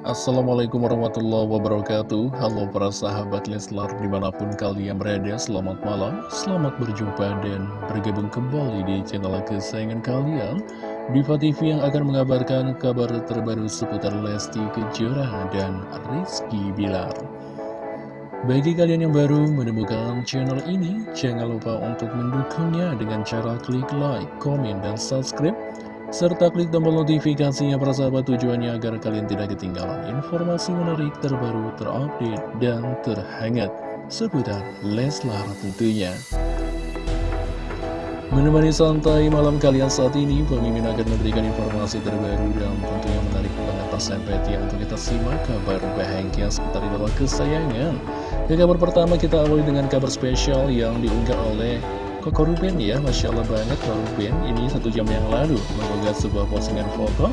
Assalamualaikum warahmatullahi wabarakatuh. Halo para sahabat Leslar di mana pun kalian berada Selamat malam, selamat berjumpa dan bergabung kembali di channel kesayangan kalian. Diva TV yang akan mengabarkan kabar terbaru seputar Lesti Kejora dan Rizky Bilar. Bagi kalian yang baru menemukan channel ini, jangan lupa untuk mendukungnya dengan cara klik like, komen, dan subscribe serta klik tombol notifikasinya para sahabat tujuannya agar kalian tidak ketinggalan informasi menarik terbaru terupdate dan terhangat seputar Leslar tentunya. Menemani santai malam kalian saat ini, pemimpin akan memberikan informasi terbaru dan tentunya menarik banget persahabat ya untuk kita simak kabar bahagia seputar idola kesayangan. Ke kabar pertama kita awali dengan kabar spesial yang diunggah oleh Koko Ruben ya, Masya Allah banget Koko Ruben Ini satu jam yang lalu mengunggah sebuah postingan foto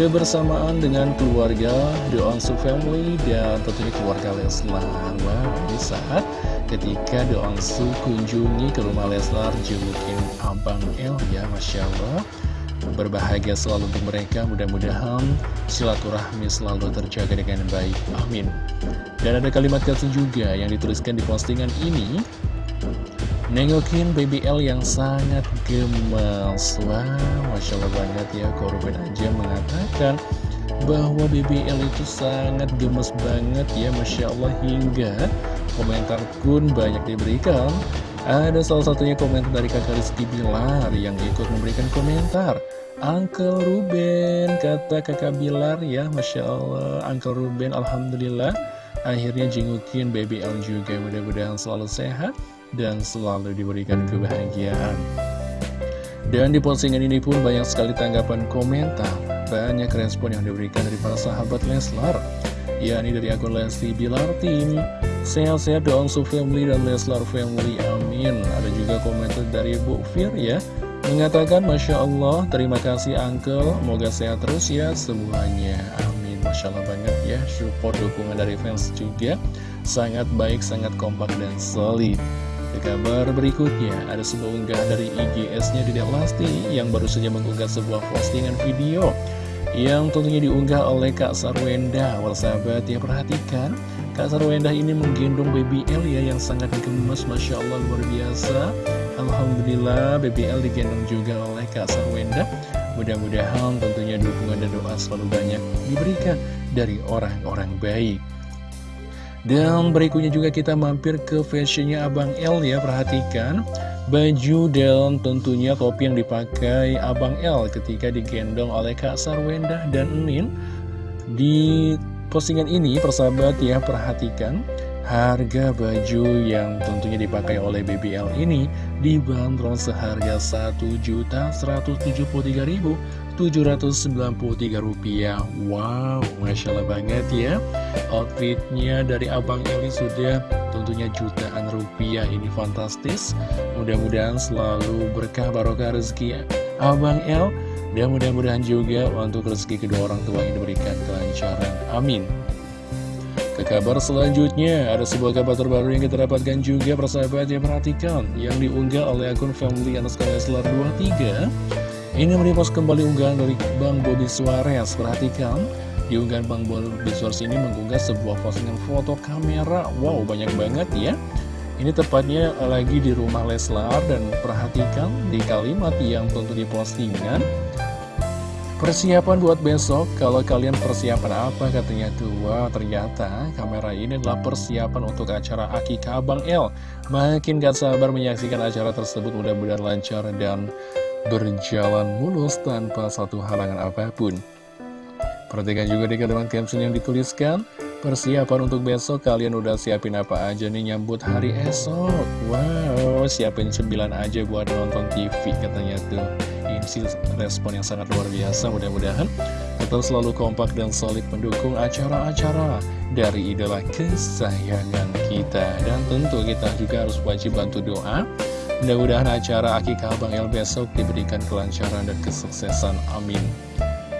Kebersamaan dengan keluarga The Onsu Family Dan tentunya keluarga Leslar. Wow, ini saat ketika The Onsu kunjungi ke rumah Leslar Jengukin Abang El ya, Masya Allah. Berbahagia selalu untuk mereka Mudah-mudahan silaturahmi selalu terjaga dengan baik. Amin. Dan ada kalimat kasih juga yang dituliskan di postingan ini Nengokin BBL yang sangat gemes Wah, Masya Allah banget ya. Korban aja mengatakan bahwa BBL itu sangat gemes banget ya Masya Allah. Hingga komentar pun banyak diberikan. Ada salah satunya komentar dari kakak Rizky Bilar yang ikut memberikan komentar. Uncle Ruben, kata kakak Bilar ya Masya Allah. Uncle Ruben Alhamdulillah Akhirnya jengukin BBL juga. Mudah-mudahan selalu sehat dan selalu diberikan kebahagiaan. Dan di postingan ini pun banyak sekali tanggapan komentar, banyak respon yang diberikan dari para sahabat Leslar, yakni dari akun Lesti Bilar Team, sehat-sehat doang su family dan Leslar family, amin. Ada juga komentar dari Bu Fir ya, mengatakan Masya Allah, terima kasih Uncle, semoga sehat terus ya semuanya, amin. Masya Allah banget ya, support dukungan dari fans juga, sangat baik, sangat kompak dan solid. Ke kabar berikutnya, ada sebuah unggah dari IGS-nya Dedek Lesti yang baru saja mengunggah sebuah postingan video yang tentunya diunggah oleh Kak Sarwenda. Sahabat ya perhatikan, Kak Sarwenda ini menggendong BBL ya yang sangat gemes, Masya Allah luar biasa. Alhamdulillah BBL digendong juga oleh Kak Sarwenda. Mudah-mudahan tentunya dukungan dan doa selalu banyak diberikan dari orang-orang baik. Dan berikutnya juga kita mampir ke fashionnya Abang L ya, perhatikan. Baju dan tentunya topi yang dipakai Abang L ketika digendong oleh Kak Sarwenda dan Enin Di postingan ini, persahabat ya, perhatikan. Harga baju yang tentunya dipakai oleh BBL ini dibanderol seharga Rp1.373.793 Wow, Masya Allah banget ya. Outfitnya dari Abang Eli sudah tentunya jutaan rupiah. Ini fantastis. Mudah-mudahan selalu berkah barokah rezeki Abang El. Dan mudah-mudahan juga untuk rezeki kedua orang tua yang diberikan kelancaran. Amin. Ke kabar selanjutnya, ada sebuah kabar terbaru yang kita dapatkan juga persahabat yang perhatikan Yang diunggah oleh akun family Leslar 23 Ini merepost kembali unggahan dari Bang Bobby Suarez. Perhatikan, di unggahan Bang Bobby Suarez ini mengunggah sebuah postingan foto kamera. Wow, banyak banget ya. Ini tepatnya lagi di rumah Leslar dan perhatikan di kalimat yang tentu di postingan Persiapan buat besok, kalau kalian persiapan apa? Katanya tuh Wah ternyata kamera ini adalah persiapan untuk acara Akikah Abang L. Makin gak sabar menyaksikan acara tersebut mudah-mudahan lancar dan berjalan mulus tanpa satu halangan apa pun. Perhatikan juga di kalimat caption yang dituliskan Persiapan untuk besok kalian udah siapin apa aja nih nyambut hari esok. Wow siapin 9 aja buat nonton TV katanya tuh. Sih respon yang sangat luar biasa Mudah-mudahan tetap selalu kompak dan solid mendukung acara-acara dari idola kesayangan kita. Dan tentu kita juga harus wajib bantu doa Mudah-mudahan acara Akikah Bang El besok diberikan kelancaran dan kesuksesan. Amin.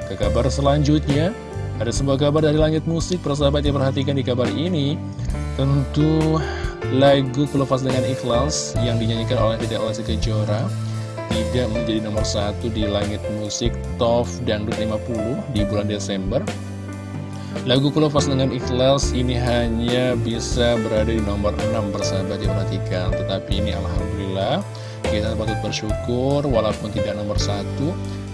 Ke kabar selanjutnya ada sebuah kabar dari langit musik, persahabat yang perhatikan di kabar ini Tentu lagu Kelepas Dengan Ikhlas yang dinyanyikan oleh Dedek Lesti Kejora tidak menjadi nomor satu di langit musik Top Dangdut 50 di bulan Desember Lagu Kulepas dengan ikhlas ini hanya bisa berada di nomor 6 persahabat diperhatikan Tetapi ini Alhamdulillah kita patut bersyukur walaupun tidak nomor satu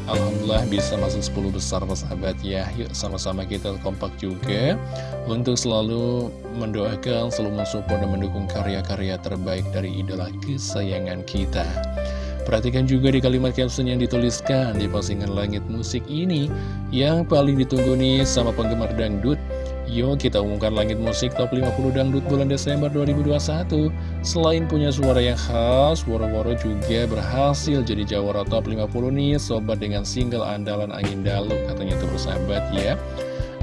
Alhamdulillah bisa masuk 10 besar persahabat ya. Yuk sama-sama kita kompak juga Untuk selalu mendoakan, selalu mensupport dan mendukung karya-karya terbaik dari idola kesayangan kita Perhatikan juga di kalimat caption yang dituliskan di postingan langit musik ini. Yang paling ditunggu nih sama penggemar dangdut. Yuk kita umumkan langit musik top 50 dangdut bulan Desember 2021 Selain punya suara yang khas, Woro-Woro juga berhasil jadi jawara top 50 nih Sobat dengan single andalan Angin Dalu katanya itu bersahabat ya.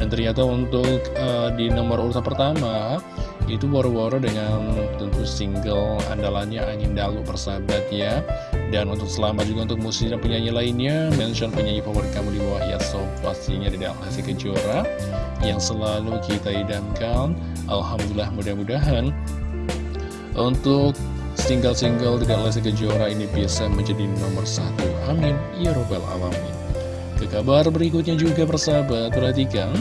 Dan ternyata untuk uh, di nomor urutan pertama itu Woro-Woro dengan tentu single andalannya Angin Dalu persahabat ya. Dan untuk selamat juga untuk musisi dan penyanyi lainnya Mention penyanyi favorit kamu di bawah ya so Pastinya di Alhasi Kejora Yang selalu kita idamkan. Alhamdulillah mudah-mudahan Untuk single-single tidak Lesti Kejora ini bisa menjadi nomor satu. Amin. Ya Robbal Alamin. Ke kabar berikutnya juga persahabat Perhatikan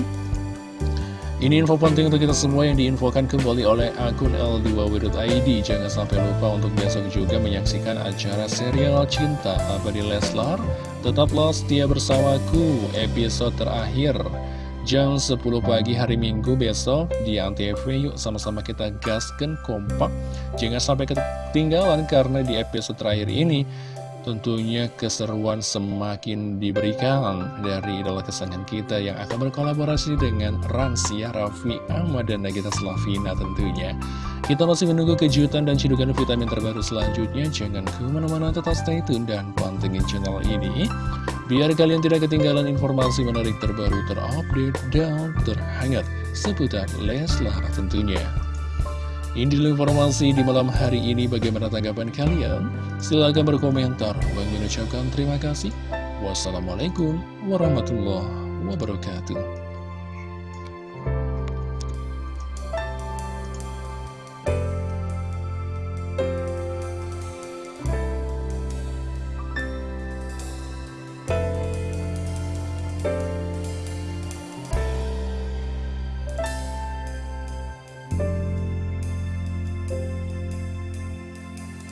ini info penting untuk kita semua yang diinfokan kembali oleh akun L2W.id Jangan sampai lupa untuk besok juga menyaksikan acara serial Cinta. Abadi Leslar? Tetaplah setia bersamaku. Episode terakhir. Jam 10 pagi hari Minggu besok di Antv Yuk sama-sama kita gaskan kompak. Jangan sampai ketinggalan karena di episode terakhir ini Tentunya keseruan semakin diberikan dari idola kesayangan kita yang akan berkolaborasi dengan Ransia, Raffi, Ahmad, dan Nagita Slavina tentunya. Kita masih menunggu kejutan dan cidukan vitamin terbaru selanjutnya. Jangan ke mana-mana tetap stay tune dan pantengin channel ini. Biar kalian tidak ketinggalan informasi menarik terbaru terupdate dan terhangat seputar Leslar tentunya. Ini dulu informasi di malam hari ini bagaimana tanggapan kalian? Silahkan berkomentar. Bang terima kasih. Wassalamualaikum warahmatullahi wabarakatuh.